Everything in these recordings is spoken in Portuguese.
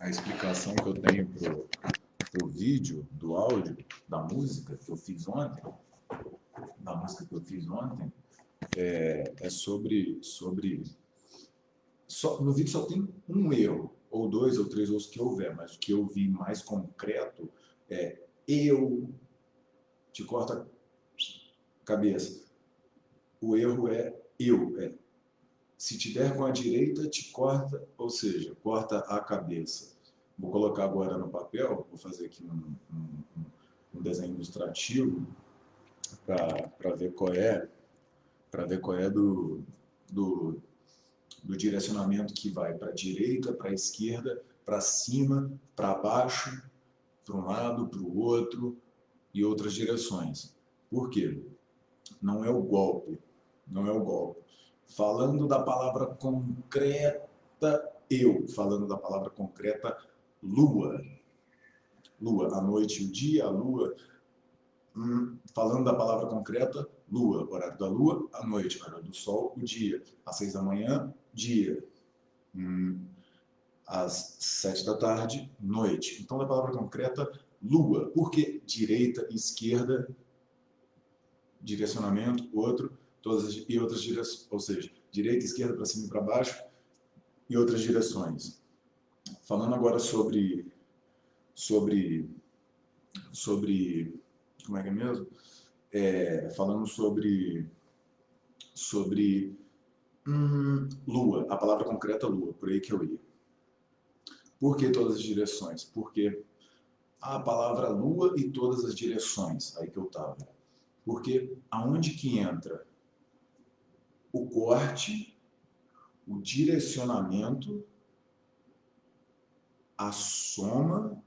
a explicação que eu tenho para o vídeo, do áudio, da música que eu fiz ontem, da música que eu fiz ontem, é, é sobre, sobre só, no vídeo só tem um erro, ou dois ou três, ou os que houver, mas o que eu vi mais concreto é eu, te corta a cabeça. O erro é eu, é se te der com a direita, te corta, ou seja, corta a cabeça. Vou colocar agora no papel, vou fazer aqui um, um, um desenho ilustrativo para ver qual é, para ver qual é do, do, do direcionamento que vai para a direita, para a esquerda, para cima, para baixo, para um lado, para o outro e outras direções. Por quê? Não é o golpe, não é o golpe falando da palavra concreta eu, falando da palavra concreta lua. Lua, a noite o dia, a lua. Hum, falando da palavra concreta lua, horário da lua, a noite, horário do sol, o dia. Às seis da manhã, dia. Hum, às sete da tarde, noite. Então, da palavra concreta lua. Por que direita, esquerda, direcionamento, outro, todas as, e outras direções, ou seja, direita, esquerda, para cima e para baixo, e outras direções. Falando agora sobre, sobre, sobre, como é que é mesmo? É, falando sobre, sobre hum, lua, a palavra concreta lua, por aí que eu ia. Por que todas as direções? Porque a palavra lua e todas as direções, aí que eu estava. Porque aonde que entra o corte, o direcionamento, a soma,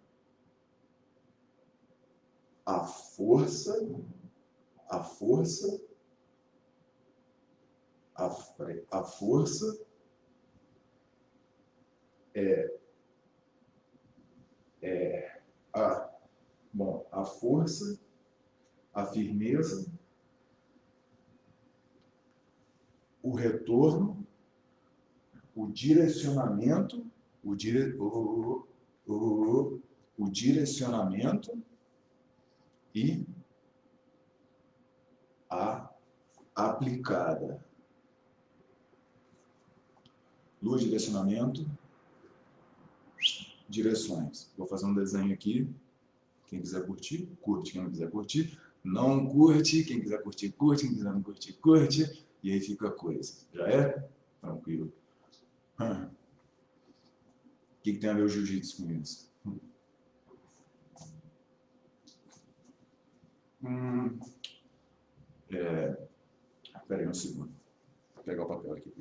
a força, a força, a, a força é, é a, bom, a força, a firmeza, o retorno, o direcionamento, o, dire, o, o, o direcionamento e a aplicada. Luz, direcionamento, direções. Vou fazer um desenho aqui. Quem quiser curtir, curte. Quem não quiser curtir, não curte. Quem quiser curtir, curte. Quem quiser não curtir, curte. E aí fica a coisa. Já é? Tranquilo. O que, que tem a ver o jiu-jitsu com isso? Hum. É... Aí um segundo. Vou pegar o papel aqui.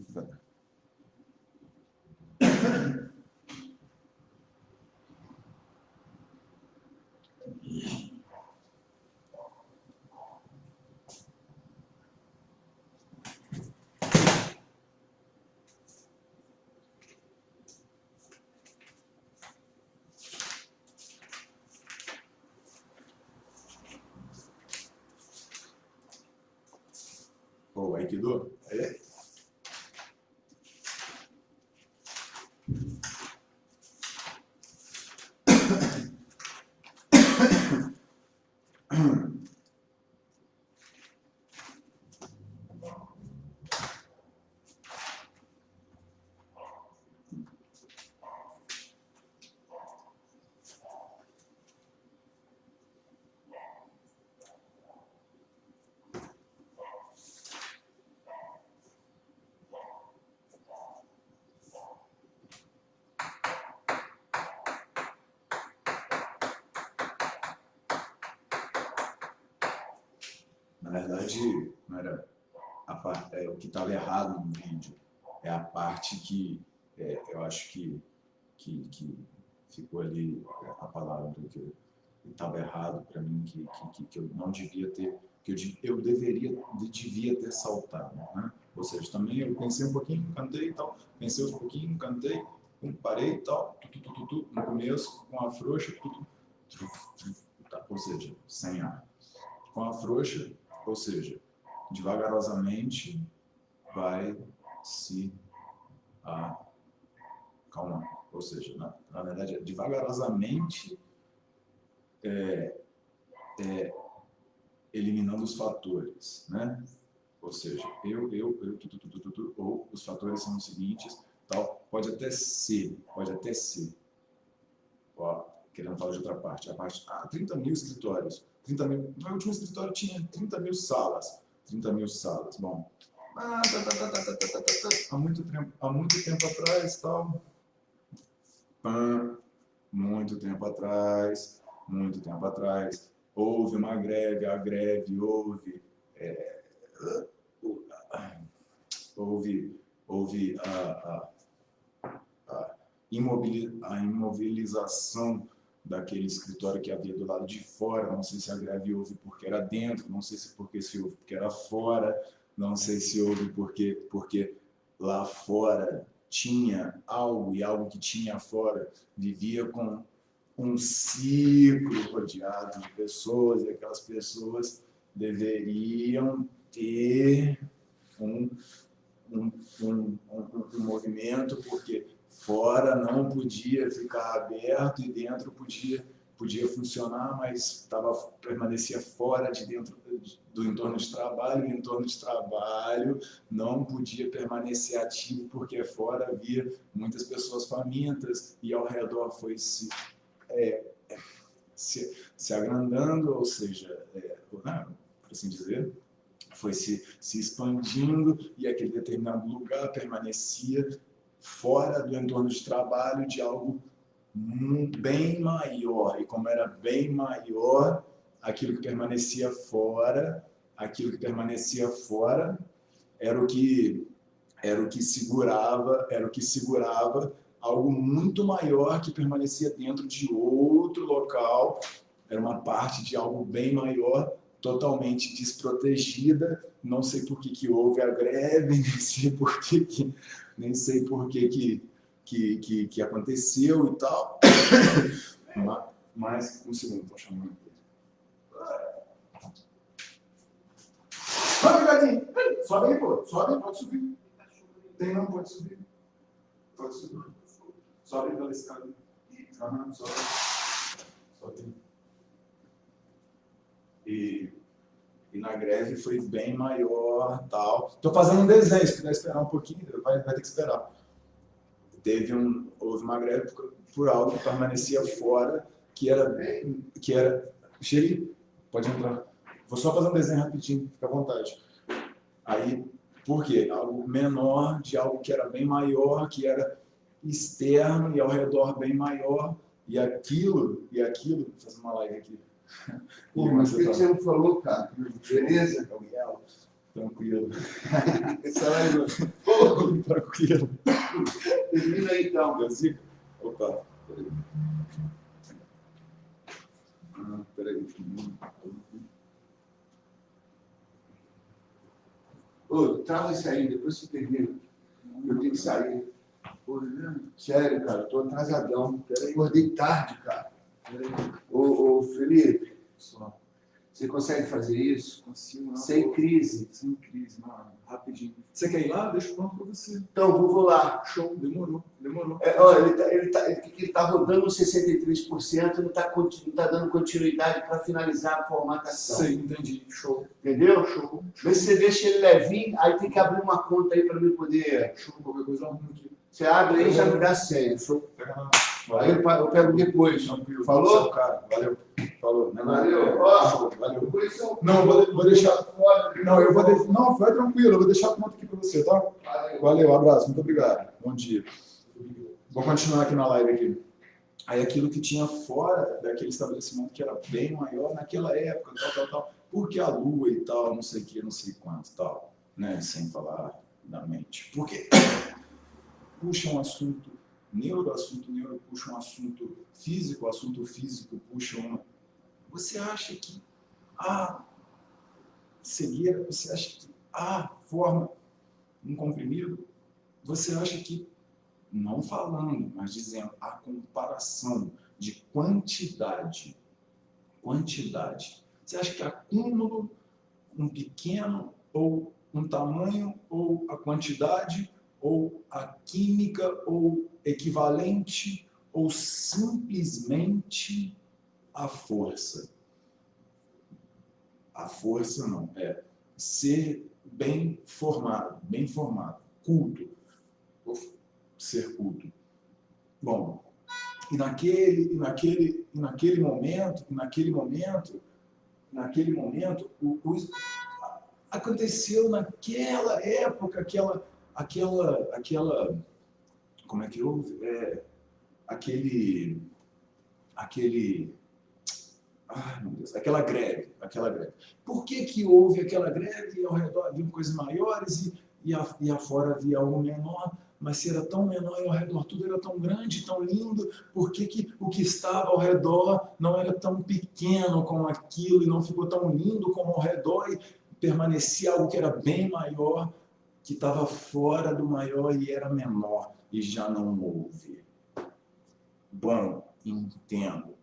o Aikido? É. Na verdade, não era a, é, o que estava errado no vídeo. É a parte que é, eu acho que, que, que ficou ali é, a palavra que estava errado para mim, que, que, que eu não devia ter, que eu, eu deveria, devia ter saltado. Né? Ou seja, também eu pensei um pouquinho, cantei e tal, pensei um pouquinho, cantei, parei e tal, tu, tu, tu, no começo, com a frouxa, tá, ou seja, sem ar. Com a frouxa, ou seja, devagarosamente vai se acalmar. ou seja, na, na verdade, devagarosamente é, é, eliminando os fatores, né? Ou seja, eu, eu, eu, tu, tu, tu, tu, tu, ou os fatores são os seguintes, tal, pode até ser, pode até ser. Ó, querendo falar de outra parte, a parte, ah, 30 mil escritórios, 30 mil, meu último escritório tinha 30 mil salas. 30 mil salas, bom. Ah, tá tá tá, tá, tá, tá, há, muito tempo, há muito tempo atrás, tal. Pã, muito tempo atrás, muito tempo atrás. Houve uma greve, a greve houve. É, houve houve a, a, a, imobilização daquele escritório que havia do lado de fora, não sei se a greve houve porque era dentro, não sei se porque se houve porque era fora, não sei se houve porque, porque lá fora tinha algo e algo que tinha fora vivia com um ciclo rodeado de pessoas e aquelas pessoas deveriam ter um, um, um, um, movimento, porque fora não podia ficar aberto e dentro podia, podia funcionar, mas tava, permanecia fora de dentro do entorno de trabalho, e o entorno de trabalho não podia permanecer ativo, porque fora havia muitas pessoas famintas e ao redor foi se é, se, se agrandando, ou seja, é, né, por assim dizer, foi se, se expandindo e aquele determinado lugar permanecia fora do entorno de trabalho de algo bem maior. E como era bem maior, aquilo que permanecia fora, aquilo que permanecia fora era o que era o que segurava, era o que segurava algo muito maior que permanecia dentro de outro local, era uma parte de algo bem maior, totalmente desprotegida, não sei por que, que houve a greve, nem sei por que, que, nem sei por que, que, que, que, que aconteceu e tal, mas, um segundo, estou chamando aqui. Sobe, gatinho! Sobe aí, pô, sobe, pode subir. Tem não, pode subir. Pode subir. Sobe pela escada. Uhum, sobe. Sobe. E, e na greve foi bem maior tal. Estou fazendo um desenho, se quiser esperar um pouquinho, vai, vai ter que esperar. Teve um, houve uma greve por, por algo que permanecia fora, que era, que era... Chega, pode entrar. Vou só fazer um desenho rapidinho, fica à vontade. Aí, por quê? Algo menor de algo que era bem maior, que era externo e ao redor bem maior, e aquilo, e aquilo, vou fazer uma live aqui. Pô, mas o que, você não falou, cara? Beleza? Tranquilo. Essa live... Tranquilo. Termina aí, então. Versículo? Opa, peraí. Ah, peraí. Ô, trava isso aí, depois você termina. Eu tenho que sair. Sério, cara, tô atrasadão. Acordei tarde, cara. Ô, ô Felipe, você consegue fazer isso? Consigo, não. Sem crise. Sem crise, não. Rapidinho. Você quer ir lá? Deixa eu pronto para você. Então, vou, vou lá. Show, demorou, demorou. É, olha, ele tá, ele, tá, ele, ele tá rodando 63%, não tá, não tá dando continuidade para finalizar a formatação. Sei, entendi. Show. Entendeu? Show. Vê se você deixa ele levinho, aí tem que abrir uma conta aí para mim poder... Show, qualquer coisa aqui. Você abre aí e já me dá senha. Show. Aí eu, pego depois. Tranquilo. Falou? Cara, valeu. Falou. Não, valeu. Ó, valeu. eu Não, vou, vou deixar. Não, eu vou de... Não, vai tranquilo, eu vou deixar a conta aqui para você, tá? Valeu. Valeu, abraço, muito obrigado. Bom dia. Vou continuar aqui na live aqui. Aí aquilo que tinha fora daquele estabelecimento que era bem maior naquela época, tal, tal, tal, porque a lua e tal, não sei o que, não sei quanto, tal, né? Sem falar da mente. Por quê? puxa um assunto neuro, assunto neuro puxa um assunto físico, assunto físico puxa uma... Você acha que a cegueira, você acha que a forma um comprimido, você acha que, não falando, mas dizendo a comparação de quantidade, quantidade, você acha que acúmulo, um pequeno ou um tamanho ou a quantidade ou a química, ou equivalente, ou simplesmente a força. A força não, é ser bem formado, bem formado, culto, ser culto. Bom, e naquele, e naquele, e naquele momento, e naquele momento, naquele momento, o, o, aconteceu naquela época, aquela, aquela, aquela, como é que houve? É, aquele, aquele, ah, meu Deus, aquela greve, aquela greve. Por que que houve aquela greve e ao redor havia coisas maiores e, e, a, e afora havia algo menor? Mas se era tão menor e ao redor tudo era tão grande, tão lindo, por que, que o que estava ao redor não era tão pequeno como aquilo e não ficou tão lindo como ao redor e permanecia algo que era bem maior, que estava fora do maior e era menor e já não houve? Bom, entendo.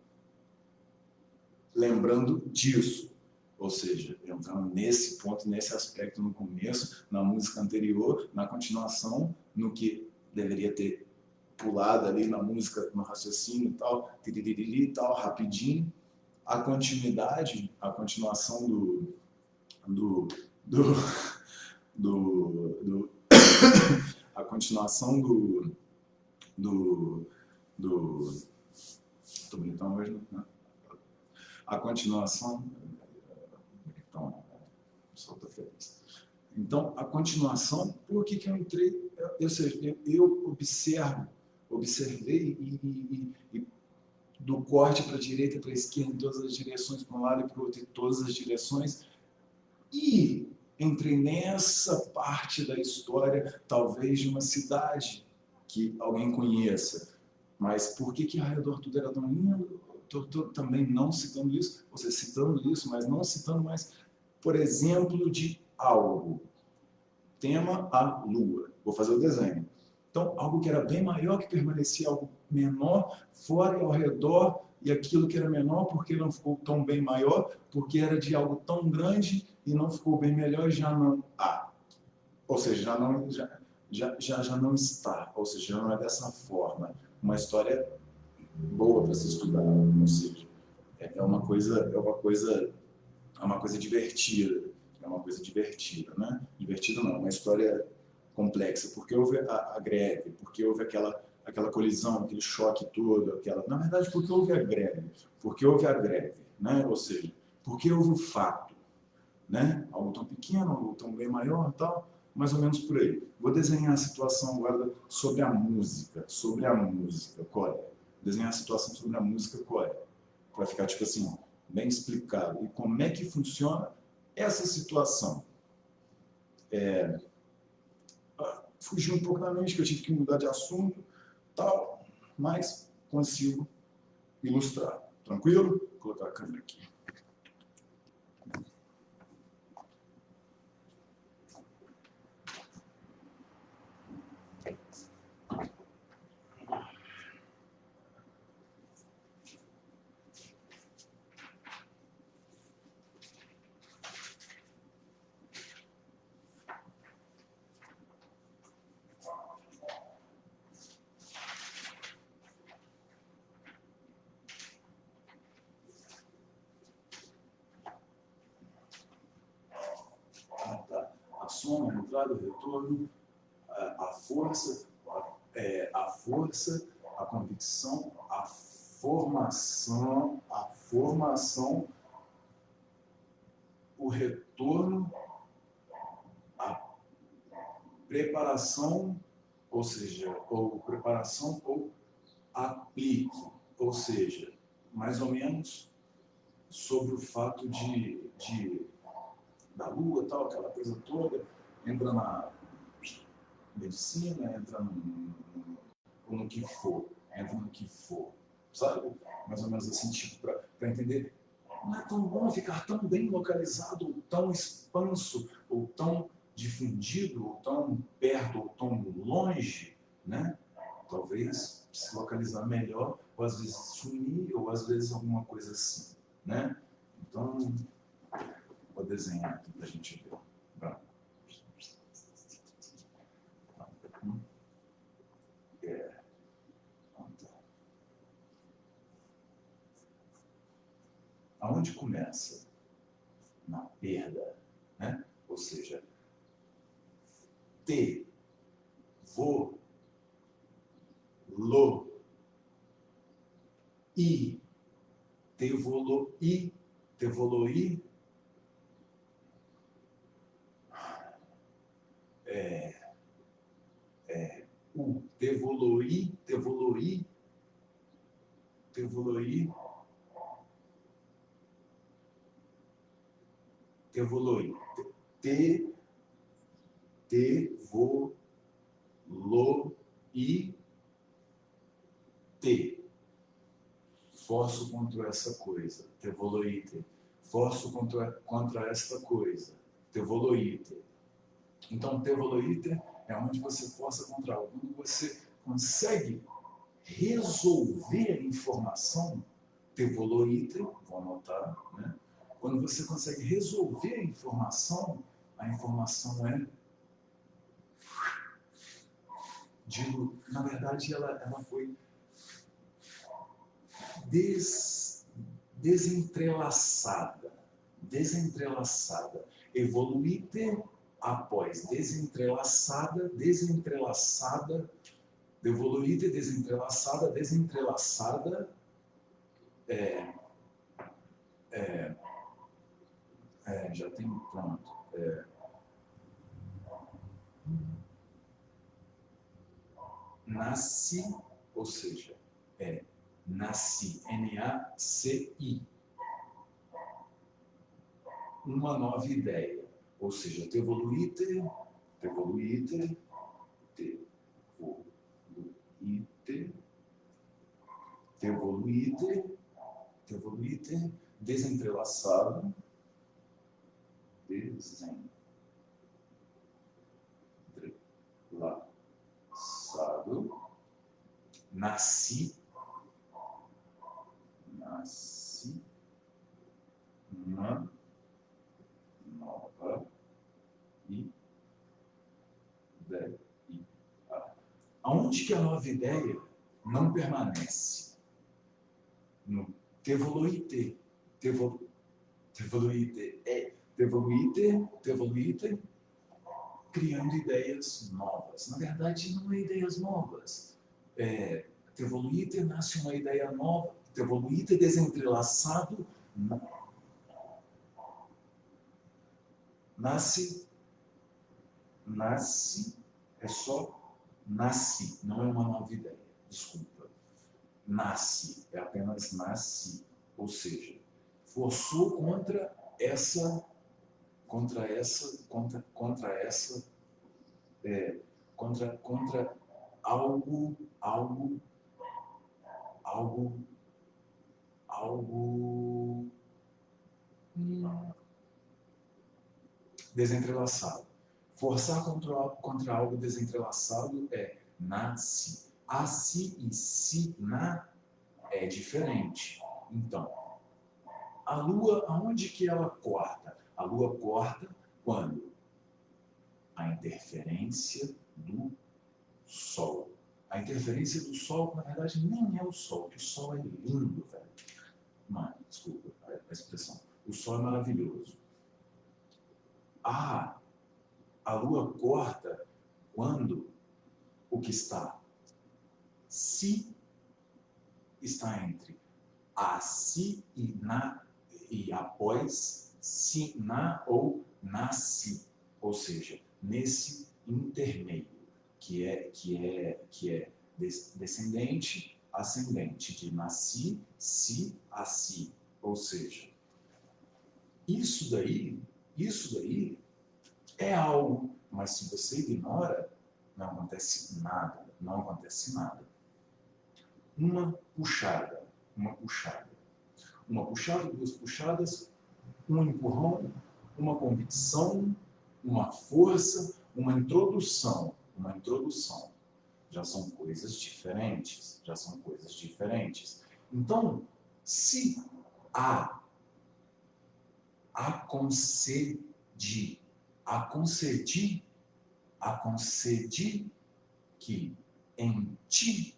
Lembrando disso, ou seja, entrando nesse ponto, nesse aspecto no começo, na música anterior, na continuação, no que deveria ter pulado ali na música, no raciocínio e tal, e tal, rapidinho, a continuidade, a continuação do, do, do, do, do a continuação do, do, do, tô bonitão hoje, né? A continuação então, solta feliz. Então, a continuação, por que, que eu entrei? Seja, eu, eu observo, observei e, e, e do corte para a direita, para a esquerda, em todas as direções, para um lado e para o outro, em todas as direções. E entrei nessa parte da história, talvez de uma cidade que alguém conheça. Mas por que, que ao redor tudo era tão lindo? Estou também não citando isso, ou seja, citando isso, mas não citando mais por exemplo de algo. Tema a lua. Vou fazer o desenho. Então, algo que era bem maior, que permanecia algo menor, fora e ao redor, e aquilo que era menor, porque não ficou tão bem maior, porque era de algo tão grande e não ficou bem melhor, já não há. Ou seja, já não, já, já, já, já não está. Ou seja, já não é dessa forma. Uma história boa para se estudar. Ou seja, é uma coisa, é uma coisa é uma coisa divertida, é uma coisa divertida, né? Divertida não, é uma história complexa, porque houve a, a, greve, porque houve aquela, aquela colisão, aquele choque todo, aquela... Na verdade, porque houve a greve, porque houve a greve, né? Ou seja, porque houve o fato, né? Algo tão pequeno, algo tão bem maior tal, mais ou menos por aí. Vou desenhar a situação agora sobre a música, sobre a música, qual é? Desenhar a situação sobre a música, qual é? Vai ficar tipo assim, bem explicado. E como é que funciona essa situação? É, ah, fugiu um pouco da mente, que eu tive que mudar de assunto, tal, mas consigo ilustrar. Tranquilo? Vou colocar a câmera aqui. soma, retorno, a, força, a, é, a força, a convicção, a formação, a formação, o retorno, a preparação, ou seja, ou preparação ou aplique, ou seja, mais ou menos sobre o fato de, de da lua, tal, aquela coisa toda, entra na medicina, entra no, no, no que for, entra no que for, sabe? Mais ou menos assim, tipo, para entender. Não é tão bom ficar tão bem localizado, tão expanso, ou tão difundido, ou tão perto, ou tão longe, né? Talvez se localizar melhor, ou às vezes sumir, ou às vezes alguma coisa assim, né? Então, Vou desenhar aqui para a gente ver. Pronto. Aonde começa? Na perda, né? Ou seja, te, vo, lo, i, te, volo, i, é, é, o, te, volo, i, te, volo, i, te, volo, i, evoluir. Te, te, vo, lo, i, te. Forço contra essa coisa, te evoluite. Forço contra, contra esta coisa, te evoluite. Então, te evoluite é onde você força contra algo. Quando você consegue resolver a informação, te evoluite, vou anotar, né? Quando você consegue resolver a informação, a informação é dilu... na verdade ela, ela foi des... desentrelaçada, desentrelaçada, evoluíte após desentrelaçada, desentrelaçada, evoluíte, desentrelaçada, desentrelaçada, é, é, é, já tem pronto. É. Nasce, ou seja, é nasci, N-A-C-I. Uma nova ideia, ou seja, te evoluíte, te evoluíte, te evoluíte, te evoluíte, te evoluíte, desentrelaçado, desentrelaçado, nasci, nasci uma nova ideia. Aonde que a nova ideia não permanece? No tevoluite, tevol, tevoluite é Devoluite, devoluite, criando ideias novas. Na verdade, não é ideias novas. É, nasce uma ideia nova. Devoluite desentrelaçado nasce, nasce, é só nasce, não é uma nova ideia. Desculpa. Nasce, é apenas nasce. Ou seja, forçou contra essa contra essa, contra, contra essa, é, contra, contra algo, algo, algo, algo hum, desentrelaçado. Forçar contra, contra algo desentrelaçado é nasce. A si e si na é diferente. Então, a lua, aonde que ela corta? A Lua corta quando? A interferência do Sol. A interferência do Sol, na verdade, nem é o Sol, porque o Sol é lindo, velho. Mano, desculpa a expressão. O Sol é maravilhoso. Ah, a Lua corta quando o que está se está entre a si e na e após si na ou nasci, ou seja, nesse intermeio, que é, que é, que é descendente, ascendente, de nasci, si, a si, ou seja, isso daí, isso daí é algo, mas se você ignora, não acontece nada, não acontece nada. Uma puxada, uma puxada, uma puxada, duas puxadas, um empurrão, uma convicção, uma força, uma introdução, uma introdução. Já são coisas diferentes, já são coisas diferentes. Então, se a aconcedir, aconcedir, aconcedir que em ti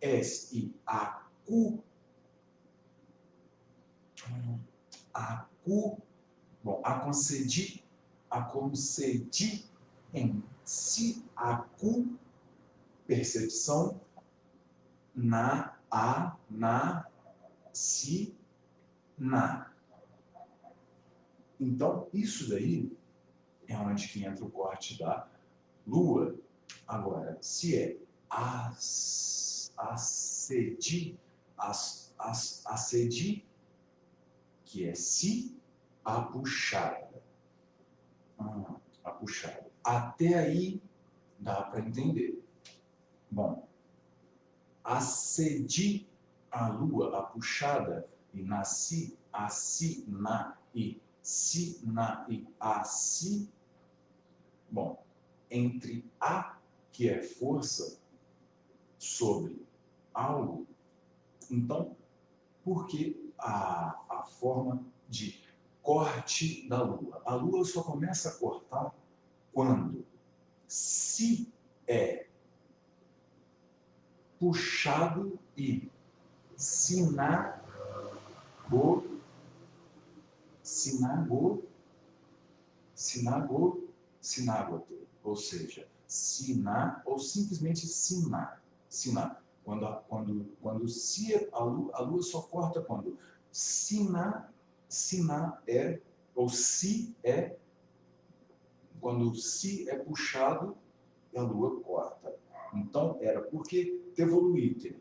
és e acu hum, acu, bom, a concedi, a concedi em si, acu, percepção, na, a, na, si, na. Então, isso daí é onde que entra o corte da lua. Agora, se é as, acedi, as, as, acedi, que é se, a puxada. Hum, a puxada. Até aí dá para entender. Bom, acedi a lua, a puxada, e nasci, assim, na, e si, na, e assim. Bom, entre a, que é força, sobre algo, então, por que a, a forma de corte da lua? A lua só começa a cortar quando se é puxado e sinago, sinago, sinago, sinágote, ou seja, sinar ou simplesmente sinar, sinar. Quando, quando, quando se a lua, a lua só corta quando sinar, sinar é, ou se é, quando se é puxado, a lua corta. Então, era porque tevoluite.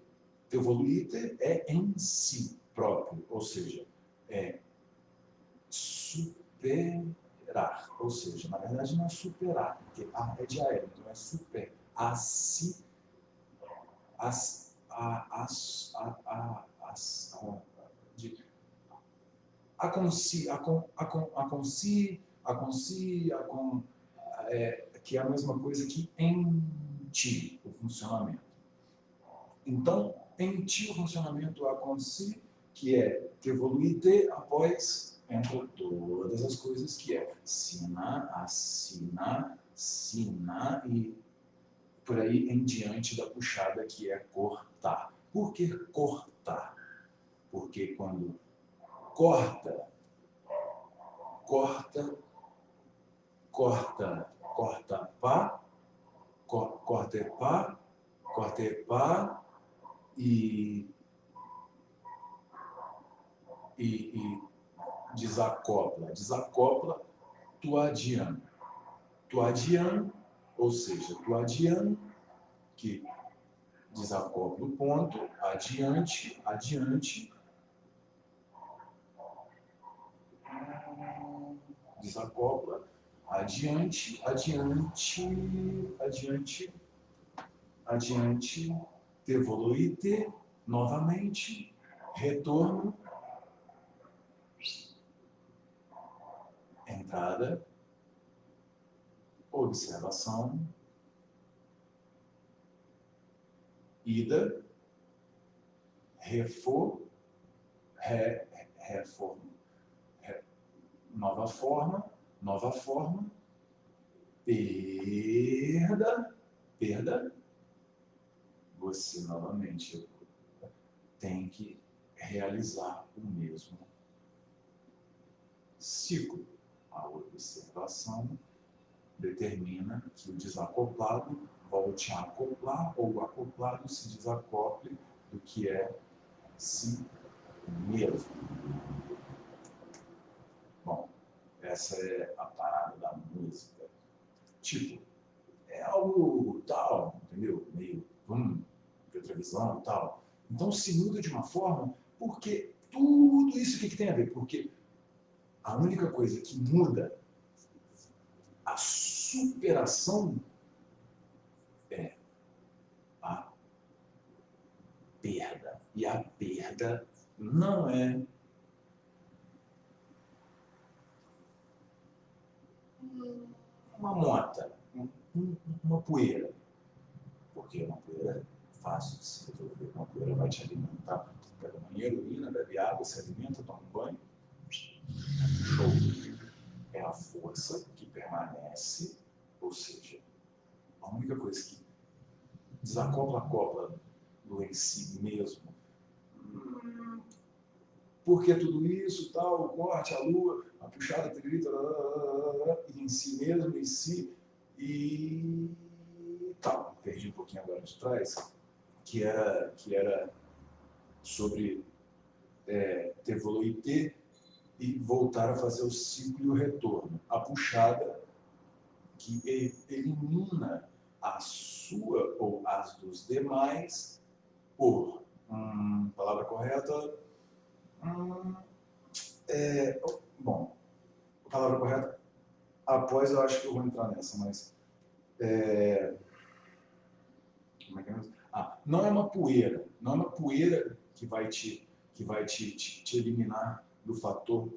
Tevoluite é em si próprio, ou seja, é superar. Ou seja, na verdade não é superar, porque a é de aéreo, então é super. A si, a, a, a, a, de, a consi, a con, a con, a consi, a consi, a con, é, que é a mesma coisa que em ti, o funcionamento. Então, em ti o funcionamento acontece, que é evoluir após entra todas as coisas que é sina, assina, sina e por aí em diante da puxada que é cortar. Por que cortar? Porque quando corta, corta, corta, corta pá, corta pá, corta pá, e, e, e desacopla. Desacopla Tuadian. Tuadian, ou seja, Tuadian, que desacopla o ponto, adiante, adiante, desacopla, adiante, adiante, adiante, adiante, evoluir, novamente, retorno, entrada, observação, ida, refor, re, reforma, re, nova forma, nova forma, perda, perda, você novamente tem que realizar o mesmo ciclo. A observação determina que o desacoplado volte a acoplar ou o acoplado se desacople do que é si mesmo. Essa é a parada da música. Tipo, é algo tal, entendeu? Meio, hum, televisão e tal. Então se muda de uma forma, porque tudo isso que, que tem a ver? Porque a única coisa que muda a superação é a perda. E a perda não é uma mota, uma poeira. Porque uma poeira fácil de se resolver. Uma poeira vai te alimentar. Pega banheiro, urina, bebe água, se alimenta, toma um banho. Show. É a força que permanece, ou seja, a única coisa que desacopla a copla do em si mesmo por que tudo isso, tal, o corte, a lua, a puxada, trita, em si mesmo, em si, e tal. Perdi um pouquinho agora de trás, que era, que era sobre é, ter evoluir e voltar a fazer o ciclo e o retorno. A puxada que elimina a sua ou as dos demais por, hum, palavra correta, hum, é, bom, palavra correta, após eu acho que eu vou entrar nessa, mas é, como é que é? Ah, não é uma poeira, não é uma poeira que vai te, que vai te, te, te eliminar do fator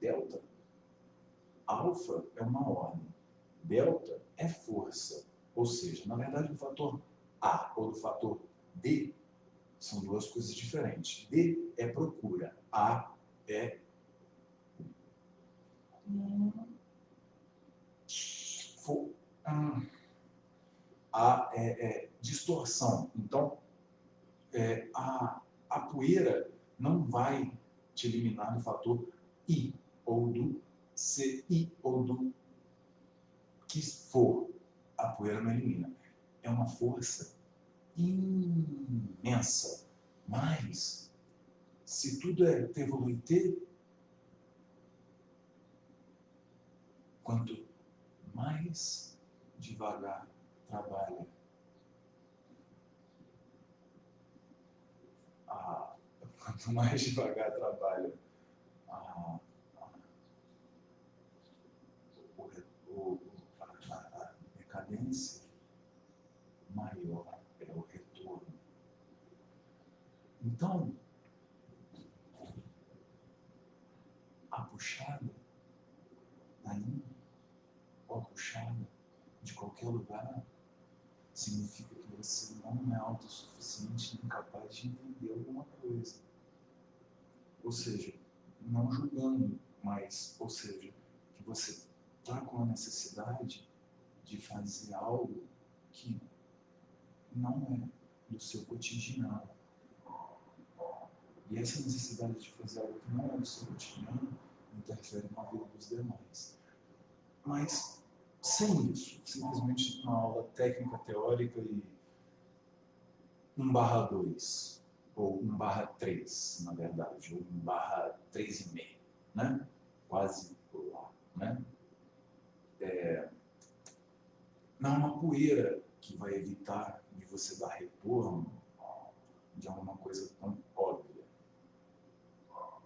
delta. Alfa é uma ordem, delta é força. Ou seja, na verdade, o fator A ou do fator D são duas coisas diferentes. D é procura, A é a é, é, distorção. Então, é, a, a poeira não vai te eliminar do fator I ou do CI ou do que for. A poeira não elimina. É uma força imensa. Mas, se tudo é ter, quanto mais devagar trabalha a, quanto mais devagar trabalha a, a, o, a, a decadência, maior é o retorno. Então, a puxada daí, ou a puxada de qualquer lugar, significa que você não é autossuficiente nem capaz de entender alguma coisa. Ou seja, não julgando, mas, ou seja, que você está com a necessidade de fazer algo que não é do seu cotidiano. E essa necessidade de fazer algo que não é do seu cotidiano interfere na vida dos demais. Mas sem isso, simplesmente uma aula técnica, teórica e 1 barra 2, ou 1 barra 3, na verdade, ou 1 barra 3,5, né? quase lá. Né? É, não é uma poeira que vai evitar de você dar retorno de alguma coisa tão óbvia. Ah,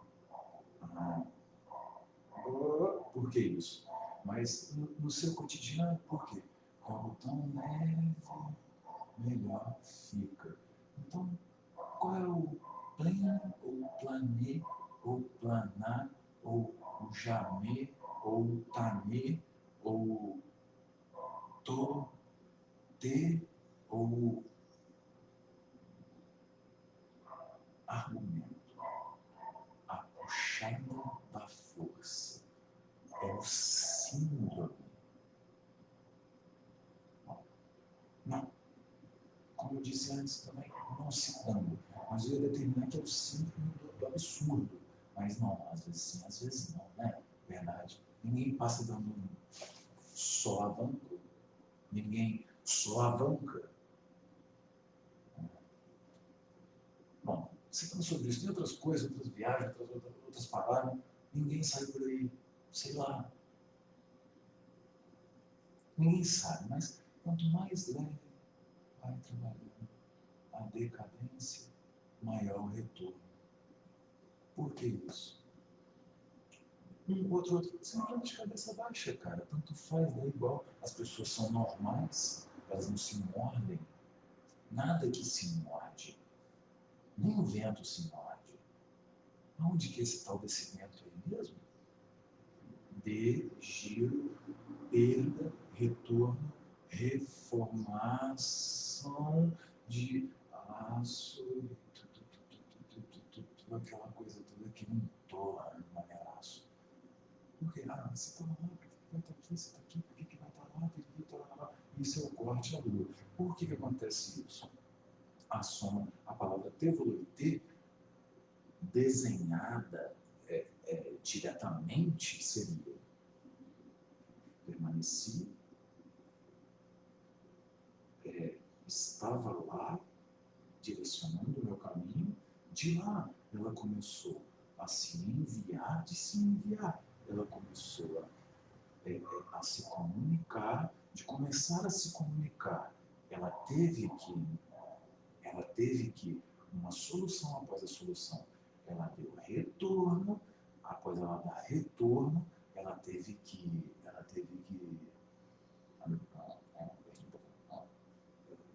por que isso? Mas no, seu cotidiano, por quê? Quando tão leve, melhor fica. Então, qual é o pleno, ou planê, ou planar, ou o jamê, ou o tamê, ou to, te, ou argumento. A força é o símbolo. Não. Como eu disse antes também, não citando. Mas eu ia determinar que é o símbolo do, do absurdo. Mas não, às vezes sim, às vezes não, né? Verdade. Ninguém passa dando um só avanco. Ninguém só avanca. Bom, citando sobre isso, tem outras coisas, outras viagens, outras, outras palavras. Ninguém sai por aí, sei lá, Ninguém sabe, mas quanto mais leve vai trabalhando a decadência, maior o retorno. Por que isso? Um outro, outro, simplesmente de cabeça baixa, cara. Tanto faz, é igual. As pessoas são normais, elas não se mordem. Nada que se morde. Nem o vento se morde. Onde que é esse tal desse vento aí mesmo? De giro, perda retorno, reformação de aço, aquela coisa toda que não torna maneiraço. Porque, ah, você está lá, por que vai estar aqui, você está aqui, por que vai estar lá, por que está lá? Isso é o corte à lua. Por que, que acontece isso? A soma, a palavra tevoluité desenhada é, é, diretamente seria permaneci, é, estava lá, direcionando o meu caminho, de lá ela começou a se enviar, de se enviar, ela começou a, é, é a se comunicar, de começar a se comunicar, ela teve que, ela teve que, uma solução após a solução, ela deu retorno, após ela dar retorno, ela teve que, ela teve que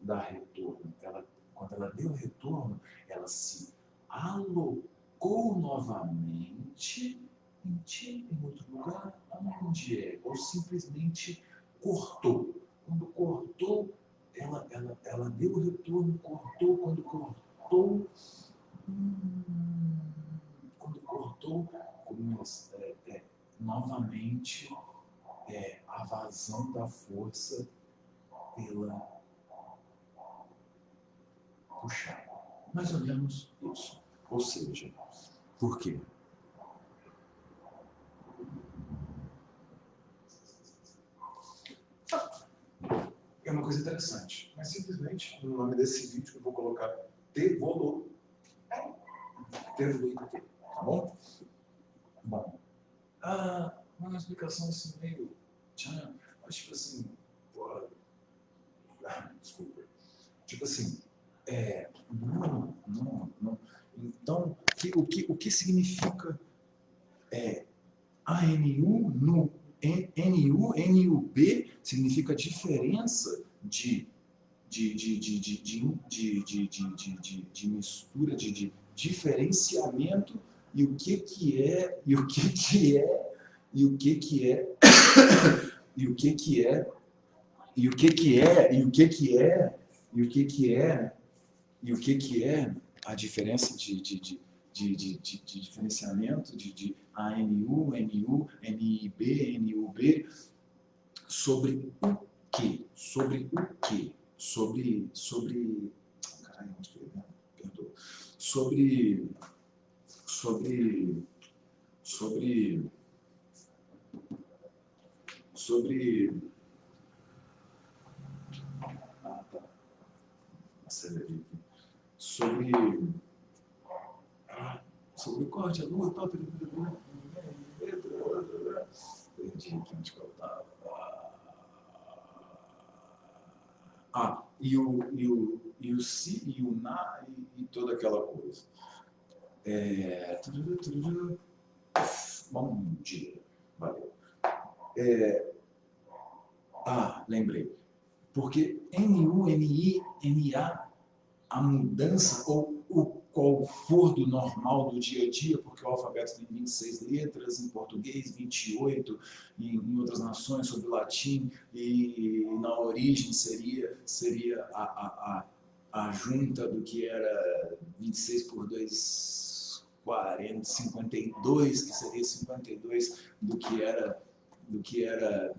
dar retorno. Ela, quando ela deu retorno, ela se alocou novamente em em outro lugar, onde é, ou simplesmente cortou. Quando cortou, ela, ela, ela deu retorno, cortou, quando cortou, quando cortou, começa, é, é, novamente é, a vazão da força pela puxada. Mais ou menos isso. Ou seja, por quê? É uma coisa interessante, mas simplesmente no nome desse vídeo eu vou colocar devolou. Devoluído aqui, tá bom? Bom, ah, uma explicação assim meio. Mas tipo assim, ah, desculpa. Tipo assim, é, não, não, não. Então, que, o, que, o que significa é, ANU no NU, NUB significa diferença de, de, de, de, de, de, de, de, de, de, de mistura, de, de diferenciamento e o que que é, e o que que é, e o que que é, e o que que é, e o que que é, e o que que é, e o que que é, e o que que é a diferença de, de, de de, de, de, de diferenciamento de, de ANU, NU, NIB, NUB, sobre o que? Sobre o que? Sobre. sobre caralho, onde que. Sobre. Sobre. Sobre. Sobre. Sobre sobre corte, lua, tal, perdi aqui onde eu estava. Ah, e o, e o, e o si, e o na, e, e toda aquela coisa. É, bom dia, valeu. É, ah, lembrei. Porque NU, NI, NA, a mudança ou o qual for do normal do dia a dia, porque o alfabeto tem 26 letras, em português 28, em, em outras nações sobre o latim, e na origem seria, seria a, a, a, a junta do que era 26 por 2, 40, 52, que seria 52 do que era, do que era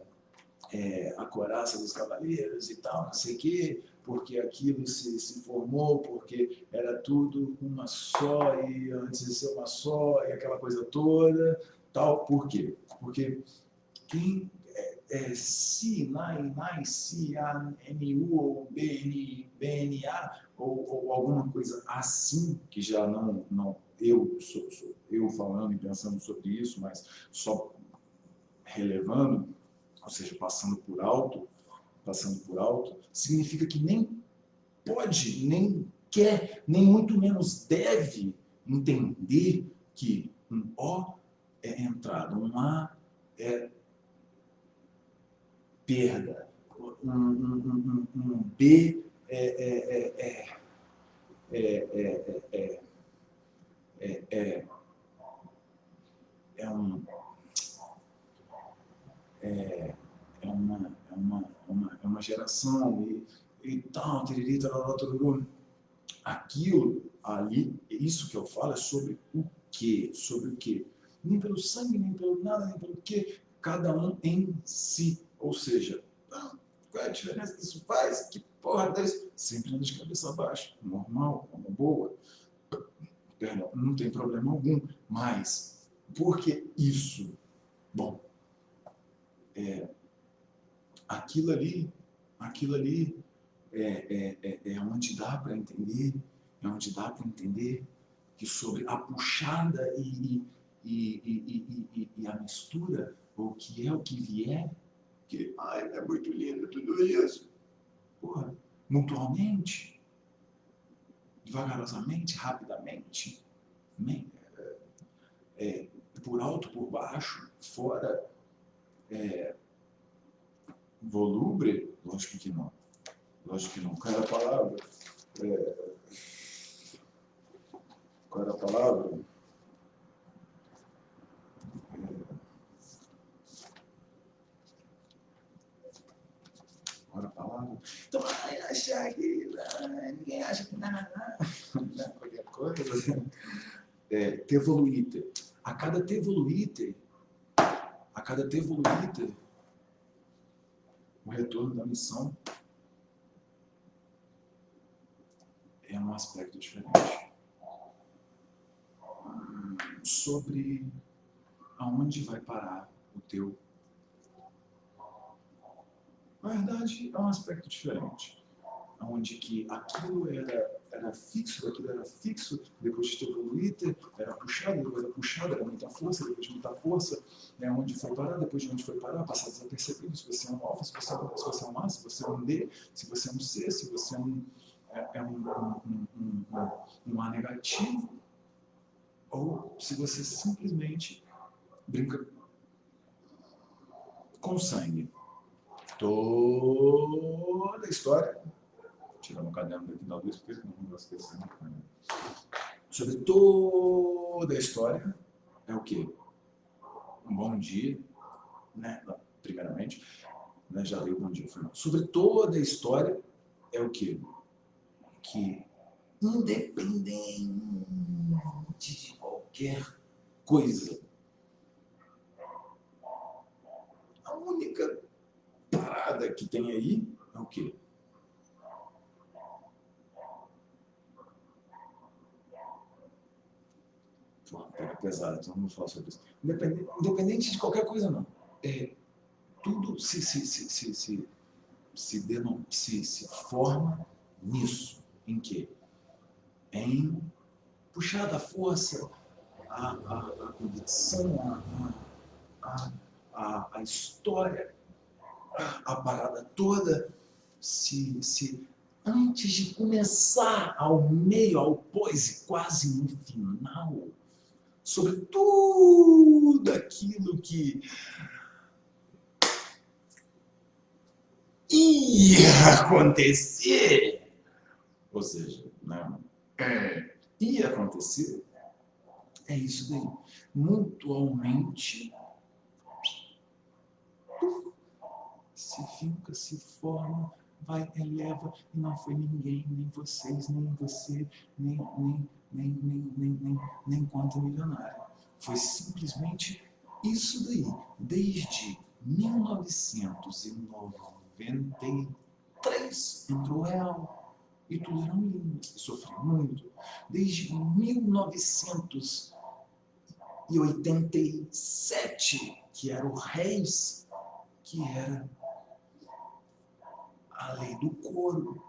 é, a coraça dos cavaleiros e tal, não sei o quê, porque aquilo se, se formou, porque era tudo uma só, e antes de ser uma só, e aquela coisa toda, tal. Por quê? Porque quem é, é, se, nai, nai, si, a, NU, ou BN, BNA, ou, ou alguma coisa assim, que já não, não eu, sou, sou, eu falando e pensando sobre isso, mas só relevando, ou seja, passando por alto, passando por alto, significa que nem pode, nem quer, nem muito menos deve entender que um O é entrada, um A é perda, um, um, um, um B é, é, é, é, é, um é, é uma uma, uma, é uma geração e, e tal, tiriri, tarará, tarará. Aquilo ali, isso que eu falo é sobre o quê? Sobre o quê? Nem pelo sangue, nem pelo nada, nem pelo quê. Cada um em si. Ou seja, ah, qual é a diferença que isso faz? Que porra desse? Sempre anda de cabeça baixa. Normal, uma boa. perdão, não tem problema algum. Mas, por que isso? Bom, é, aquilo ali, aquilo ali é, é, é, é onde dá para entender, é onde dá para entender que sobre a puxada e, e, e, e, a mistura, o que é o que vier, que ai, é muito lindo tudo isso. Porra, mutualmente, devagarosamente, rapidamente, né? é, por alto, por baixo, fora, é, volubre, lógico que não. Lógico que não. Qual era a palavra? É, qual era a palavra? Era a palavra? Então, achar que ninguém acha que nada, qualquer coisa. É, tevoluíte. A cada tevoluíte, a cada tevoluíte, o retorno da missão é um aspecto diferente sobre aonde vai parar o teu. Na verdade, é um aspecto diferente, onde que aquilo era, era fixo, aquilo era fixo, depois de ter evoluído, era puxado, depois era puxado, era muita força, depois de muita força, né, onde foi parar, depois de onde foi parar, passar desapercebido, se você se você é um, A, se você é um D, se você é um C, se você é um, é, é um, um, um, um, A negativo, ou se você simplesmente brinca com sangue. Toda a história, tirando o caderno daqui da luz, porque não vou esquecer. Né? Sobre toda a história, é o quê? Um bom dia, né? primeiramente, né? já dei um bom dia. Sobre toda a história, é o quê? Que independente de qualquer coisa. A única parada que tem aí é o quê? Pô, pega pesado, então não falar sobre isso. Independente, independente de qualquer coisa, não. É, tudo se, se, se, se, se, se, se, se forma nisso. Em quê? Em puxar da força, a, a, a convicção, a, a, a, história, a, parada toda, se, se antes de começar ao meio, ao pós e quase no final, sobre tudo aquilo que ia acontecer, ou seja, não, é, ia acontecer, é isso daí. Mutualmente se fica, se forma, vai, eleva, e não foi ninguém, nem vocês, nem você, nem, nem, nem, nem, nem, nem, nem quanto milionário. Foi simplesmente isso daí, desde 1993 entrou real. E tudo era lindo, sofri muito. Desde 1900 e 87, que era o Reis, que era a lei do couro.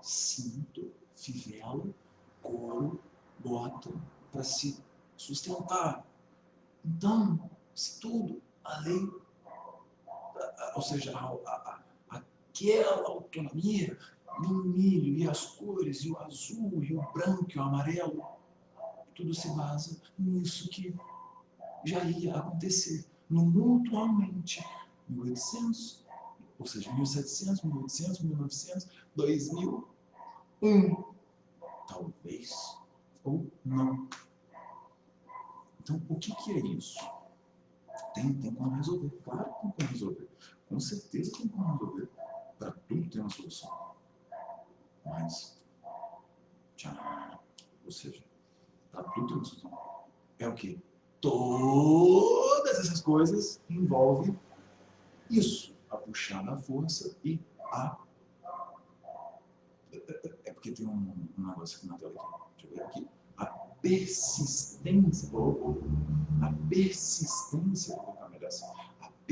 Cinto, fivela, couro, bota para se sustentar. Então, se tudo, a lei, ou seja, a, a, aquela autonomia, no milho e as cores, e o azul, e o branco, e o amarelo, tudo se basa nisso que já ia acontecer, no mutualmente, 1800, ou seja, 1700, 1800, 1900, 2000, um, talvez, ou não. Então, o que, que é isso? Tem, tem como resolver, claro que tem como resolver, com certeza tem como resolver, para tudo tem uma solução. Mas, tchau, ou seja, Está tudo isso. É o que? Todas essas coisas envolvem isso. A puxar da força e a... É porque tem um, um negócio aqui na tela. Deixa eu ver aqui. persistência, ou, a persistência, vou colocar a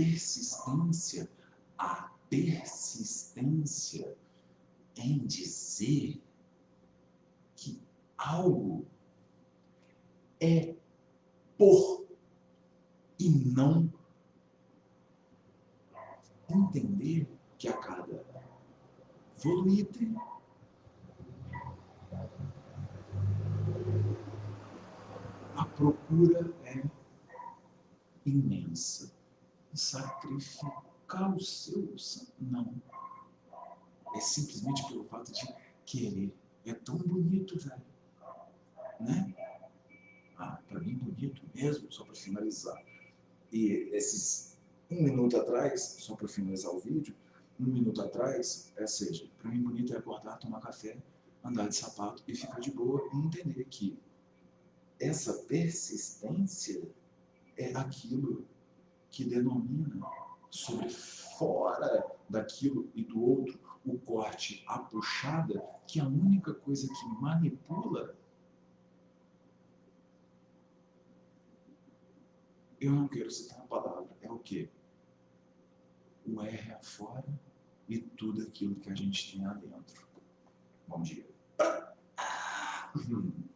persistência, a persistência em dizer que algo é por e não entender que a cada voluíte a procura é imensa. Sacrificar o seu não. É simplesmente pelo fato de querer. É tão bonito, velho. Né? Ah, para mim bonito mesmo, só para finalizar. E esses um minuto atrás, só para finalizar o vídeo, um minuto atrás, é seja, para mim bonito é acordar, tomar café, andar de sapato e ficar de boa e entender que essa persistência é aquilo que denomina sobre fora daquilo e do outro o corte, a puxada, que é a única coisa que manipula eu não quero citar a palavra, é o quê? O R afora e tudo aquilo que a gente tem lá dentro. Bom dia. Hum.